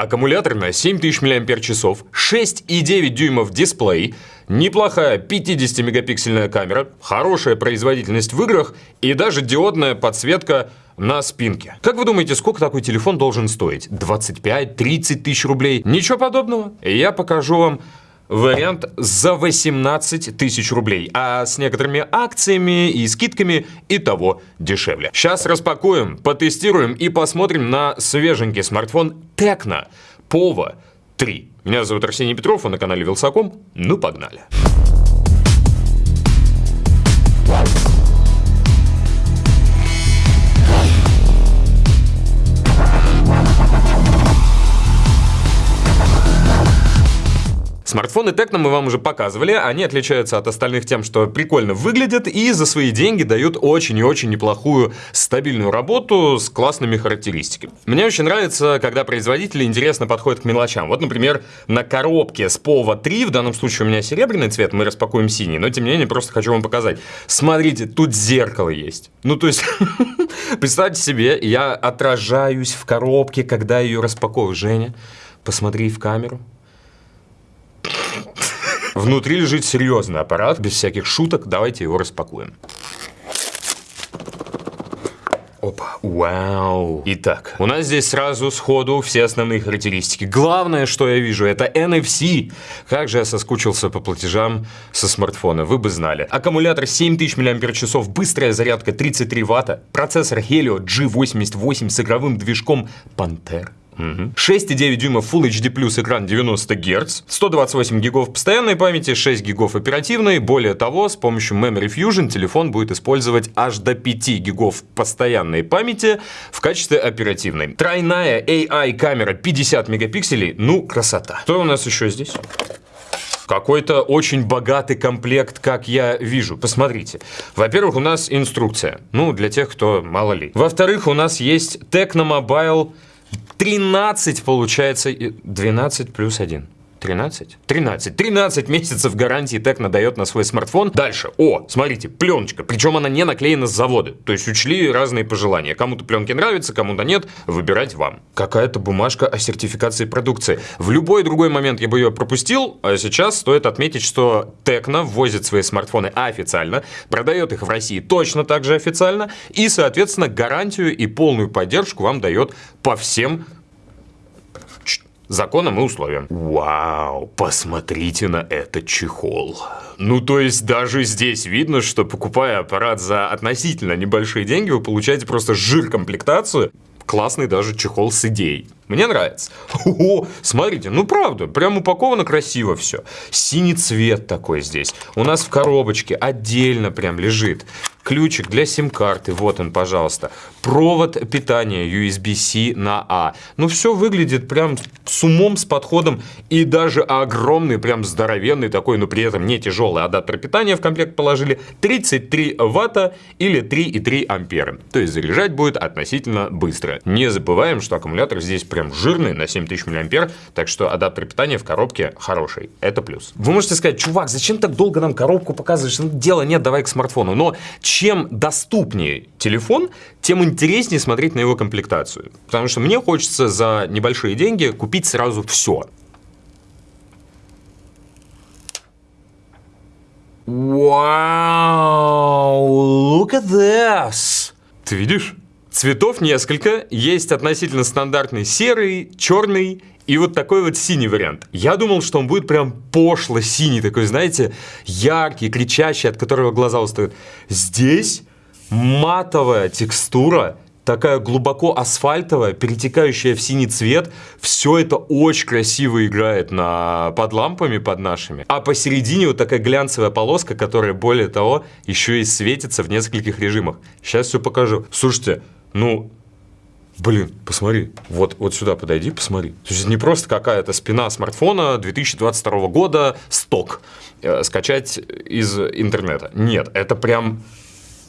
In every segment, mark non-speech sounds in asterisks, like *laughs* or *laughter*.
Аккумулятор на 7000 мАч, 6,9 дюймов дисплей, неплохая 50-мегапиксельная камера, хорошая производительность в играх и даже диодная подсветка на спинке. Как вы думаете, сколько такой телефон должен стоить? 25-30 тысяч рублей? Ничего подобного. Я покажу вам вариант за 18 тысяч рублей, а с некоторыми акциями и скидками и того дешевле. Сейчас распакуем, потестируем и посмотрим на свеженький смартфон Tecno Pova 3. Меня зовут Арсений Петров, а на канале Вилсаком. Ну, погнали. Смартфоны Tecno мы вам уже показывали, они отличаются от остальных тем, что прикольно выглядят и за свои деньги дают очень и очень неплохую стабильную работу с классными характеристиками. Мне очень нравится, когда производители интересно подходят к мелочам. Вот, например, на коробке с Pova 3, в данном случае у меня серебряный цвет, мы распакуем синий, но тем не менее просто хочу вам показать. Смотрите, тут зеркало есть. Ну, то есть, *laughs* представьте себе, я отражаюсь в коробке, когда ее распаковываю. Женя, посмотри в камеру. Внутри лежит серьезный аппарат, без всяких шуток. Давайте его распакуем. Опа, вау. Итак, у нас здесь сразу сходу все основные характеристики. Главное, что я вижу, это NFC. Как же я соскучился по платежам со смартфона, вы бы знали. Аккумулятор 7000 мАч, быстрая зарядка 33 Вт, процессор Helio G88 с игровым движком Panther. Угу. 6,9 дюймов Full HD экран 90 Гц, 128 гигов постоянной памяти, 6 гигов оперативной. Более того, с помощью Memory Fusion телефон будет использовать аж до 5 гигов постоянной памяти в качестве оперативной. Тройная AI камера 50 мегапикселей, ну красота. Что у нас еще здесь? Какой-то очень богатый комплект, как я вижу. Посмотрите. Во-первых, у нас инструкция. Ну, для тех, кто мало ли. Во-вторых, у нас есть Tecno Mobile 13 получается, 12 плюс 1. 13? 13. 13 месяцев гарантии Текно дает на свой смартфон. Дальше. О, смотрите, пленочка. Причем она не наклеена с завода. То есть учли разные пожелания. Кому-то пленки нравятся, кому-то нет. Выбирать вам. Какая-то бумажка о сертификации продукции. В любой другой момент я бы ее пропустил, а сейчас стоит отметить, что Текно ввозит свои смартфоны официально, продает их в России точно так же официально и, соответственно, гарантию и полную поддержку вам дает по всем законам и условиям. Вау, посмотрите на этот чехол. Ну, то есть даже здесь видно, что покупая аппарат за относительно небольшие деньги, вы получаете просто жир-комплектацию. Классный даже чехол с идеей. Мне нравится. О, смотрите, ну правда, прям упаковано красиво все. Синий цвет такой здесь. У нас в коробочке отдельно прям лежит ключик для сим-карты, вот он, пожалуйста. Провод питания USB-C на А. Ну, все выглядит прям с умом, с подходом и даже огромный, прям здоровенный такой, но при этом не тяжелый адаптер питания в комплект положили 33 ватта или 3,3 ампера. То есть заряжать будет относительно быстро. Не забываем, что аккумулятор здесь прям жирный на 7000 мА, так что адаптер питания в коробке хороший. Это плюс. Вы можете сказать, чувак, зачем так долго нам коробку показываешь? Ну, дела нет, давай к смартфону. Но чем доступнее телефон, тем интереснее смотреть на его комплектацию. Потому что мне хочется за небольшие деньги купить сразу все. Вау, look at this. Ты видишь? Цветов несколько, есть относительно стандартный серый, черный и вот такой вот синий вариант. Я думал, что он будет прям пошло синий, такой, знаете, яркий, кричащий, от которого глаза устают. Здесь матовая текстура, такая глубоко асфальтовая, перетекающая в синий цвет. Все это очень красиво играет на, под лампами, под нашими. А посередине вот такая глянцевая полоска, которая, более того, еще и светится в нескольких режимах. Сейчас все покажу. Слушайте, ну, Блин, посмотри, вот, вот сюда подойди, посмотри. То есть не просто какая-то спина смартфона 2022 года, сток, э, скачать из интернета. Нет, это прям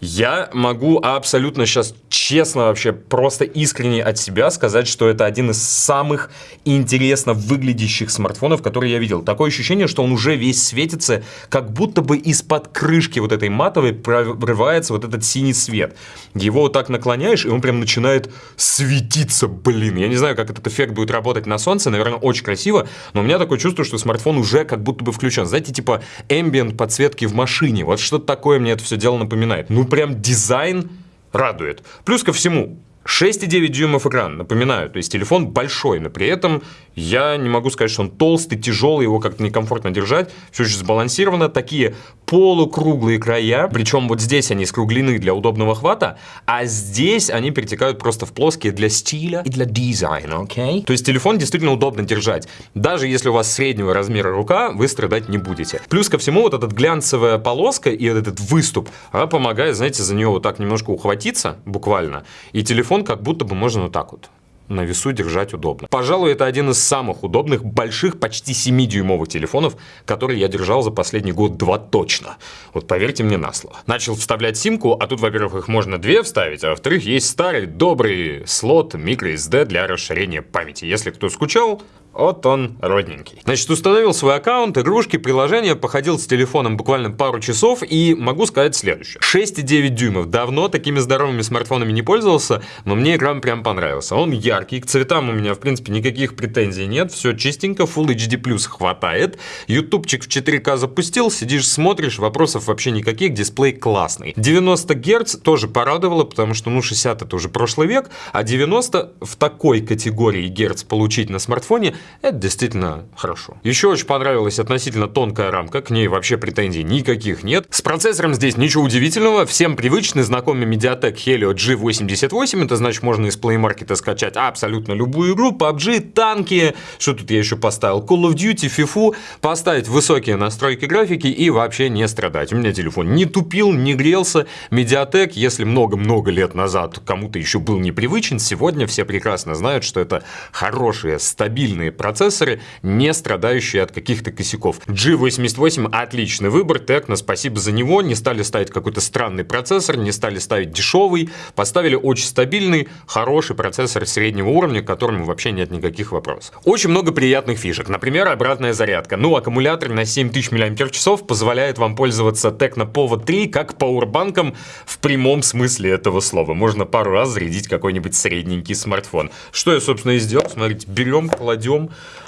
Я могу абсолютно сейчас честно вообще, просто искренне от себя сказать, что это один из самых интересно выглядящих смартфонов, которые я видел. Такое ощущение, что он уже весь светится, как будто бы из-под крышки вот этой матовой прорывается вот этот синий свет. Его вот так наклоняешь, и он прям начинает светиться, блин. Я не знаю, как этот эффект будет работать на солнце, наверное, очень красиво, но у меня такое чувство, что смартфон уже как будто бы включен. Знаете, типа ambient подсветки в машине. Вот что-то такое мне это все дело напоминает. Ну, прям дизайн радует. Плюс ко всему, 6,9 дюймов экран, напоминаю, то есть телефон большой, но при этом я не могу сказать, что он толстый, тяжелый, его как-то некомфортно держать, все очень сбалансировано, такие полукруглые края, причем вот здесь они скруглены для удобного хвата, а здесь они перетекают просто в плоские для стиля и для дизайна, окей? Okay? То есть телефон действительно удобно держать, даже если у вас среднего размера рука, вы страдать не будете. Плюс ко всему вот эта глянцевая полоска и вот этот выступ, она помогает, знаете, за нее вот так немножко ухватиться, буквально, и телефон как будто бы можно вот так вот на весу держать удобно. Пожалуй, это один из самых удобных, больших, почти 7-дюймовых телефонов, которые я держал за последний год-два точно. Вот поверьте мне на слово. Начал вставлять симку, а тут, во-первых, их можно две вставить, а во-вторых, есть старый добрый слот microSD для расширения памяти. Если кто скучал, вот он, родненький. Значит, установил свой аккаунт, игрушки, приложения, походил с телефоном буквально пару часов и могу сказать следующее. 6,9 дюймов. Давно такими здоровыми смартфонами не пользовался, но мне экран прям понравился. Он яркий, к цветам у меня, в принципе, никаких претензий нет. Все чистенько, Full HD+, хватает. Ютубчик в 4К запустил, сидишь, смотришь, вопросов вообще никаких, дисплей классный. 90 Гц тоже порадовало, потому что, ну, 60 это уже прошлый век, а 90 в такой категории Гц получить на смартфоне это действительно хорошо. Еще очень понравилась относительно тонкая рамка, к ней вообще претензий никаких нет. С процессором здесь ничего удивительного, всем привычный, знакомый Mediatek Helio G88, это значит можно из Play Market скачать абсолютно любую игру, PUBG, танки, что тут я еще поставил, Call of Duty, FIFA, поставить высокие настройки графики и вообще не страдать. У меня телефон не тупил, не грелся, Mediatek, если много-много лет назад кому-то еще был непривычен, сегодня все прекрасно знают, что это хорошие, стабильные процессоры, не страдающие от каких-то косяков. G88 отличный выбор, Tecno, спасибо за него, не стали ставить какой-то странный процессор, не стали ставить дешевый, поставили очень стабильный, хороший процессор среднего уровня, к которому вообще нет никаких вопросов. Очень много приятных фишек, например, обратная зарядка. Ну, аккумулятор на 7000 мАч позволяет вам пользоваться Tecno Povo 3 как пауэрбанком в прямом смысле этого слова. Можно пару раз зарядить какой-нибудь средненький смартфон. Что я, собственно, и сделал. Смотрите, берем, кладем,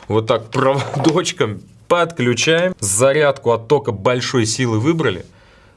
вот так проводочком подключаем. Зарядку от тока большой силы выбрали.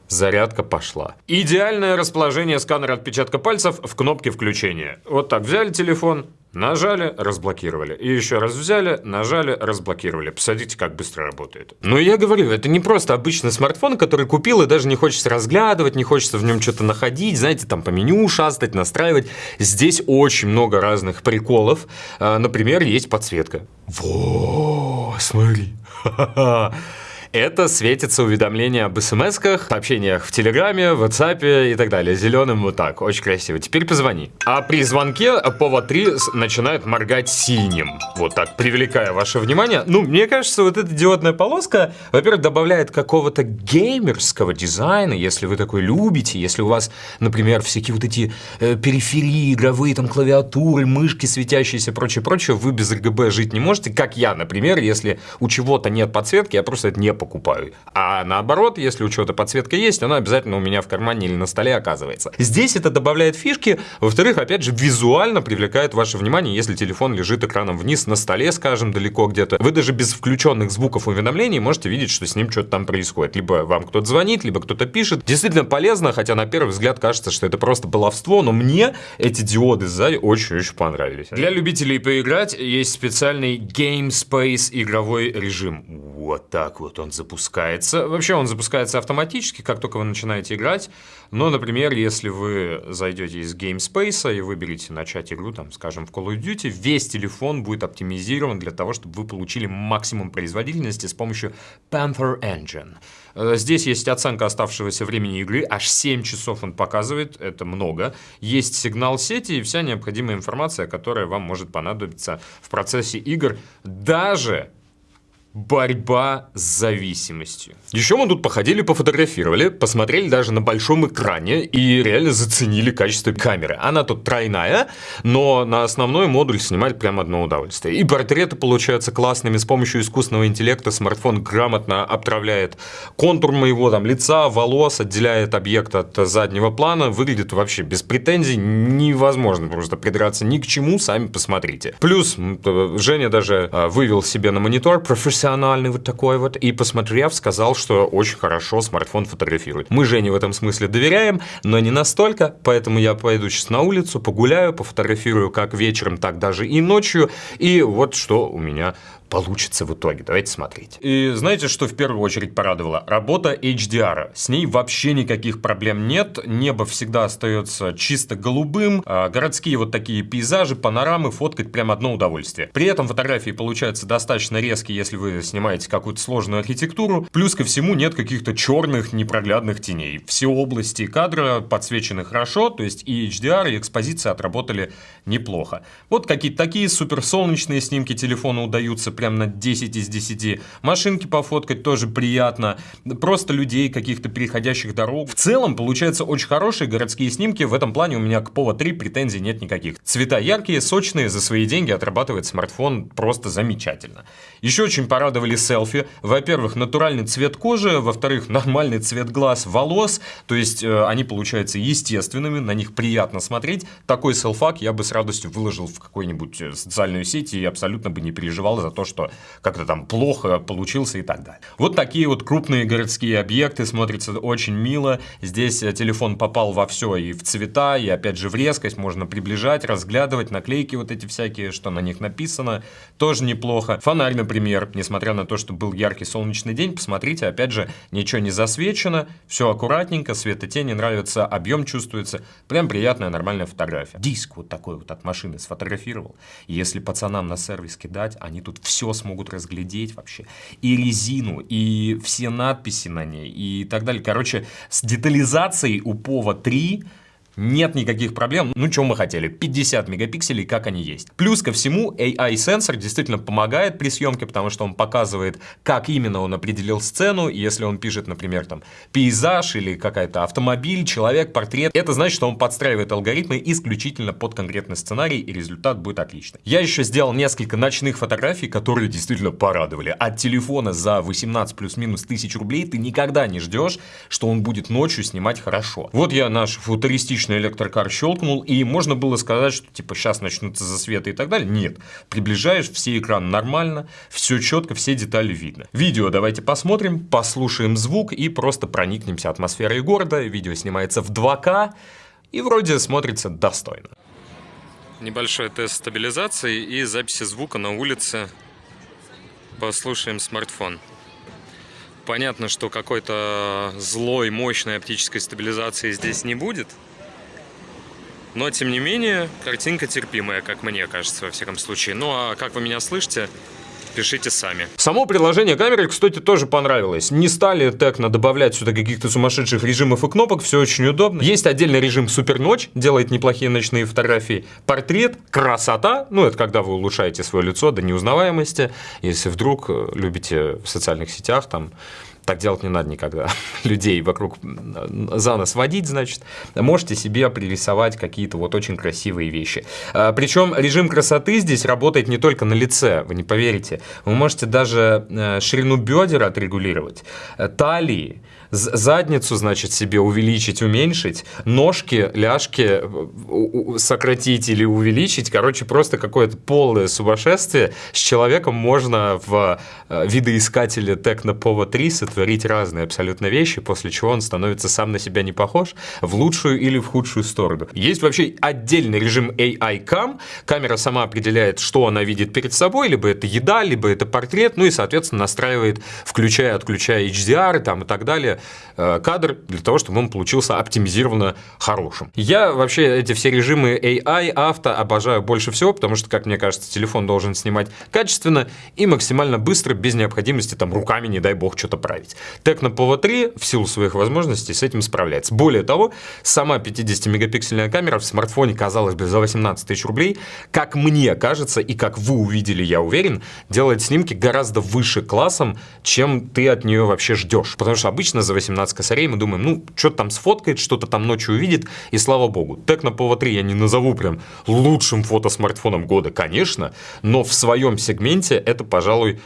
Зарядка пошла. Идеальное расположение сканера отпечатка пальцев в кнопке включения. Вот так взяли телефон, Нажали, разблокировали. И еще раз взяли, нажали, разблокировали. Посмотрите, как быстро работает. Ну, я говорю, это не просто обычный смартфон, который купил и даже не хочется разглядывать, не хочется в нем что-то находить, знаете, там по меню шастать, настраивать. Здесь очень много разных приколов. А, например, есть подсветка. Во, смотри. *laughs* это светится уведомление об смс-ках, сообщениях в Телеграме, в WhatsApp и так далее. Зеленым вот так, очень красиво. Теперь позвони. А при звонке повод 3 начинает моргать синим. Вот так, привлекая ваше внимание. Ну, мне кажется, вот эта диодная полоска, во-первых, добавляет какого-то геймерского дизайна, если вы такой любите, если у вас, например, всякие вот эти э, периферии игровые, там клавиатуры, мышки светящиеся, прочее, прочее, вы без RGB жить не можете, как я, например, если у чего-то нет подсветки, я просто это не покупаю. А наоборот, если у чего-то подсветка есть, она обязательно у меня в кармане или на столе оказывается. Здесь это добавляет фишки. Во-вторых, опять же, визуально привлекает ваше внимание, если телефон лежит экраном вниз на столе, скажем, далеко где-то. Вы даже без включенных звуков уведомлений можете видеть, что с ним что-то там происходит. Либо вам кто-то звонит, либо кто-то пишет. Действительно полезно, хотя на первый взгляд кажется, что это просто баловство, но мне эти диоды сзади очень-очень понравились. Для любителей поиграть есть специальный Game Space игровой режим. Вот так вот он запускается. Вообще он запускается автоматически, как только вы начинаете играть. Но, например, если вы зайдете из GameSpace и выберете начать игру, там, скажем, в Call of Duty, весь телефон будет оптимизирован для того, чтобы вы получили максимум производительности с помощью Panther Engine. Э, здесь есть оценка оставшегося времени игры, аж 7 часов он показывает, это много. Есть сигнал сети и вся необходимая информация, которая вам может понадобиться в процессе игр, даже Борьба с зависимостью. Еще мы тут походили, пофотографировали, посмотрели даже на большом экране и реально заценили качество камеры. Она тут тройная, но на основной модуль снимать прям одно удовольствие. И портреты получаются классными, с помощью искусственного интеллекта смартфон грамотно обтравляет контур моего там лица, волос, отделяет объект от заднего плана, выглядит вообще без претензий, невозможно просто придраться ни к чему, сами посмотрите. Плюс Женя даже а, вывел себе на монитор профессиональный профессиональный вот такой вот, и посмотрев, сказал, что очень хорошо смартфон фотографирует. Мы Жене в этом смысле доверяем, но не настолько, поэтому я пойду сейчас на улицу, погуляю, пофотографирую как вечером, так даже и ночью, и вот что у меня получится в итоге. Давайте смотреть. И знаете, что в первую очередь порадовало? Работа HDR. С ней вообще никаких проблем нет. Небо всегда остается чисто голубым. А городские вот такие пейзажи, панорамы фоткать прям одно удовольствие. При этом фотографии получаются достаточно резкие, если вы снимаете какую-то сложную архитектуру. Плюс ко всему нет каких-то черных непроглядных теней. Все области кадра подсвечены хорошо, то есть и HDR, и экспозиция отработали неплохо. Вот какие-то такие суперсолнечные снимки телефона удаются прям на 10 из 10. Машинки пофоткать тоже приятно. Просто людей, каких-то переходящих дорог. В целом, получается очень хорошие городские снимки. В этом плане у меня к Povo 3 претензий нет никаких. Цвета яркие, сочные, за свои деньги отрабатывает смартфон просто замечательно. Еще очень порадовали селфи. Во-первых, натуральный цвет кожи, во-вторых, нормальный цвет глаз, волос. То есть э, они получаются естественными, на них приятно смотреть. Такой селфак я бы с радостью выложил в какую-нибудь э, социальную сеть и абсолютно бы не переживал за то, что как-то там плохо получился и так далее. Вот такие вот крупные городские объекты смотрятся очень мило. Здесь э, телефон попал во все и в цвета, и опять же в резкость. Можно приближать, разглядывать, наклейки вот эти всякие, что на них написано. Тоже неплохо. Фонарь, например, несмотря на то, что был яркий солнечный день, посмотрите, опять же, ничего не засвечено, все аккуратненько, светотени нравится, объем чувствуется. Прям приятная нормальная фотография. Диск вот такой вот от машины сфотографировал. Если пацанам на сервис кидать, они тут все смогут разглядеть вообще. И резину, и все надписи на ней, и так далее. Короче, с детализацией у Пова 3 нет никаких проблем. Ну, что мы хотели? 50 мегапикселей, как они есть. Плюс ко всему, AI-сенсор действительно помогает при съемке, потому что он показывает, как именно он определил сцену. Если он пишет, например, там, пейзаж или какая-то автомобиль, человек, портрет, это значит, что он подстраивает алгоритмы исключительно под конкретный сценарий, и результат будет отличный. Я еще сделал несколько ночных фотографий, которые действительно порадовали. От телефона за 18 плюс-минус тысяч рублей ты никогда не ждешь, что он будет ночью снимать хорошо. Вот я наш футуристичный обычный электрокар щелкнул, и можно было сказать, что типа сейчас начнутся засветы и так далее. Нет, приближаешь, все экраны нормально, все четко, все детали видно. Видео давайте посмотрим, послушаем звук и просто проникнемся атмосферой города. Видео снимается в 2К и вроде смотрится достойно. Небольшой тест стабилизации и записи звука на улице. Послушаем смартфон. Понятно, что какой-то злой, мощной оптической стабилизации здесь не будет. Но, тем не менее, картинка терпимая, как мне кажется, во всяком случае. Ну, а как вы меня слышите, пишите сами. Само приложение камеры, кстати, тоже понравилось. Не стали текно добавлять сюда каких-то сумасшедших режимов и кнопок, все очень удобно. Есть отдельный режим супер ночь, делает неплохие ночные фотографии. Портрет, красота, ну это когда вы улучшаете свое лицо до неузнаваемости. Если вдруг э, любите в социальных сетях там так делать не надо никогда. *laughs* Людей вокруг за нос водить, значит. Можете себе пририсовать какие-то вот очень красивые вещи. А, Причем режим красоты здесь работает не только на лице, вы не поверите. Вы можете даже э, ширину бедер отрегулировать, э, талии, задницу, значит, себе увеличить, уменьшить, ножки, ляжки э, сократить или увеличить. Короче, просто какое-то полное сумасшествие. С человеком можно в видоискателе Tecno 3 творить разные абсолютно вещи, после чего он становится сам на себя не похож в лучшую или в худшую сторону. Есть вообще отдельный режим AI Cam. Камера сама определяет, что она видит перед собой, либо это еда, либо это портрет, ну и, соответственно, настраивает, включая, отключая HDR там, и так далее, э, кадр для того, чтобы он получился оптимизированно хорошим. Я вообще эти все режимы AI, авто обожаю больше всего, потому что, как мне кажется, телефон должен снимать качественно и максимально быстро, без необходимости там руками, не дай бог, что-то править. Tecno Povo 3 в силу своих возможностей с этим справляется. Более того, сама 50-мегапиксельная камера в смартфоне, казалось бы, за 18 тысяч рублей, как мне кажется и как вы увидели, я уверен, делает снимки гораздо выше классом, чем ты от нее вообще ждешь. Потому что обычно за 18 косарей мы думаем, ну, что-то там сфоткает, что-то там ночью увидит, и слава богу. Tecno Povo 3 я не назову прям лучшим фотосмартфоном года, конечно, но в своем сегменте это, пожалуй,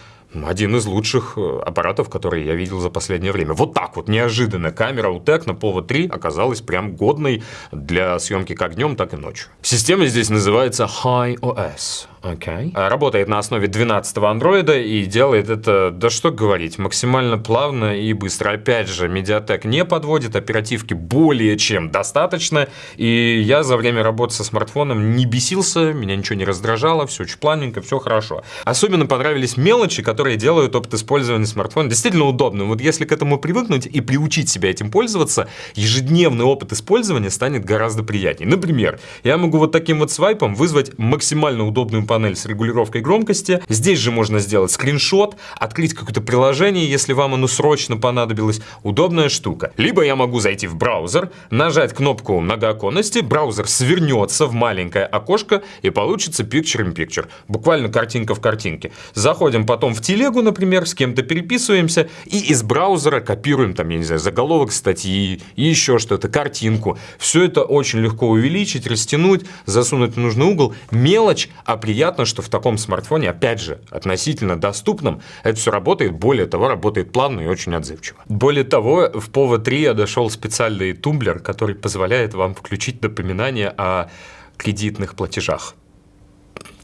один из лучших э, аппаратов, которые я видел за последнее время. Вот так вот, неожиданно, камера у Tecno Povo 3 оказалась прям годной для съемки как днем, так и ночью. Система здесь называется High OS. Okay. А, работает на основе 12 андроида и делает это, да что говорить, максимально плавно и быстро. Опять же, Mediatek не подводит, оперативки более чем достаточно, и я за время работы со смартфоном не бесился, меня ничего не раздражало, все очень плавненько, все хорошо. Особенно понравились мелочи, которые делают опыт использования смартфона действительно удобным. Вот если к этому привыкнуть и приучить себя этим пользоваться, ежедневный опыт использования станет гораздо приятнее. Например, я могу вот таким вот свайпом вызвать максимально удобную панель с регулировкой громкости. Здесь же можно сделать скриншот, открыть какое-то приложение, если вам оно срочно понадобилось. Удобная штука. Либо я могу зайти в браузер, нажать кнопку многооконности, браузер свернется в маленькое окошко и получится Picture in Picture. Буквально картинка в картинке. Заходим потом в телегу, например, с кем-то переписываемся и из браузера копируем там, я не знаю, заголовок статьи и еще что-то, картинку. Все это очень легко увеличить, растянуть, засунуть в нужный угол. Мелочь, а приятно приятно, что в таком смартфоне, опять же, относительно доступном, это все работает. Более того, работает плавно и очень отзывчиво. Более того, в POVO 3 я дошел специальный тумблер, который позволяет вам включить напоминание о кредитных платежах.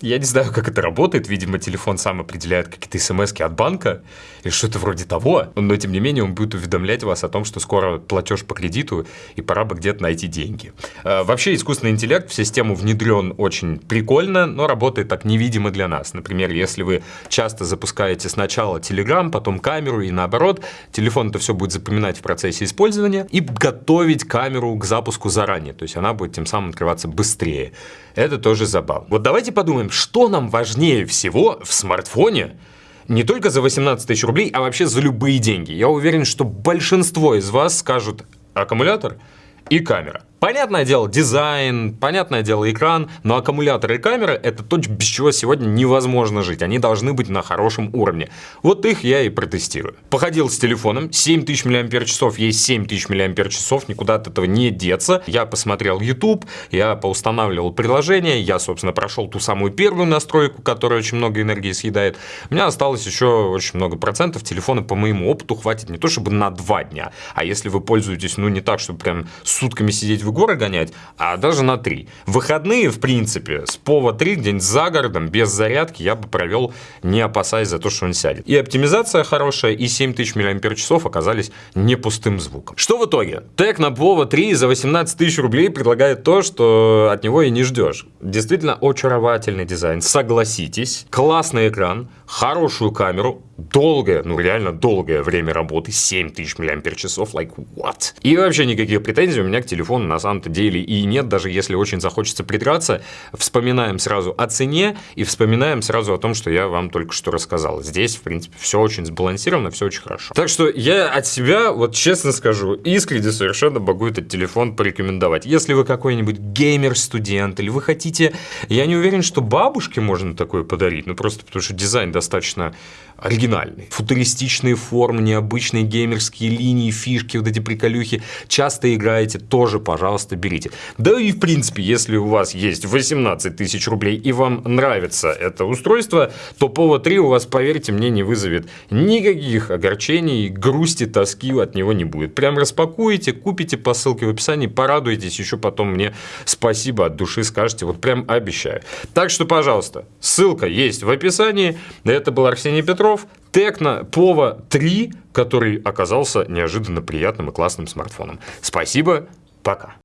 Я не знаю, как это работает. Видимо, телефон сам определяет какие-то смс от банка или что-то вроде того. Но, тем не менее, он будет уведомлять вас о том, что скоро платеж по кредиту и пора бы где-то найти деньги. А, вообще, искусственный интеллект в систему внедрен очень прикольно, но работает так невидимо для нас. Например, если вы часто запускаете сначала Telegram, потом камеру и наоборот, телефон это все будет запоминать в процессе использования и готовить камеру к запуску заранее. То есть она будет тем самым открываться быстрее. Это тоже забавно. Вот давайте подумаем, что нам важнее всего в смартфоне, не только за 18 тысяч рублей, а вообще за любые деньги. Я уверен, что большинство из вас скажут аккумулятор и камера. Понятное дело, дизайн, понятное дело, экран, но аккумулятор и камера – это то, без чего сегодня невозможно жить. Они должны быть на хорошем уровне. Вот их я и протестирую. Походил с телефоном, 7000 мАч есть 7000 мАч, никуда от этого не деться. Я посмотрел YouTube, я поустанавливал приложение, я, собственно, прошел ту самую первую настройку, которая очень много энергии съедает. У меня осталось еще очень много процентов. Телефона, по моему опыту, хватит не то чтобы на два дня, а если вы пользуетесь, ну, не так, чтобы прям сутками сидеть в горы гонять, а даже на 3. Выходные, в принципе, с Пова 3 где-нибудь за городом, без зарядки, я бы провел, не опасаясь за то, что он сядет. И оптимизация хорошая, и 7000 мАч оказались не пустым звуком. Что в итоге? Тег на Pova 3 за 18 тысяч рублей предлагает то, что от него и не ждешь. Действительно очаровательный дизайн, согласитесь. Классный экран, хорошую камеру, долгое, ну реально долгое время работы, 7000 мАч, like what? И вообще никаких претензий у меня к телефону на самом-то деле и нет, даже если очень захочется придраться, вспоминаем сразу о цене и вспоминаем сразу о том, что я вам только что рассказал. Здесь, в принципе, все очень сбалансировано, все очень хорошо. Так что я от себя, вот честно скажу, искренне совершенно могу этот телефон порекомендовать. Если вы какой-нибудь геймер-студент или вы хотите, я не уверен, что бабушке можно такое подарить, ну просто потому что дизайн достаточно оригинальный. Футуристичные формы, необычные геймерские линии, фишки, вот эти приколюхи. Часто играете, тоже, пожалуйста, берите. Да и в принципе, если у вас есть 18 тысяч рублей и вам нравится это устройство, то Povo 3 у вас, поверьте мне, не вызовет никаких огорчений, грусти, тоски от него не будет. Прям распакуете, купите по ссылке в описании, порадуйтесь, еще потом мне спасибо от души скажете, вот прям обещаю. Так что, пожалуйста, ссылка есть в описании. Это был Арсений Петров. Петров, Tecno Pova 3, который оказался неожиданно приятным и классным смартфоном. Спасибо, пока.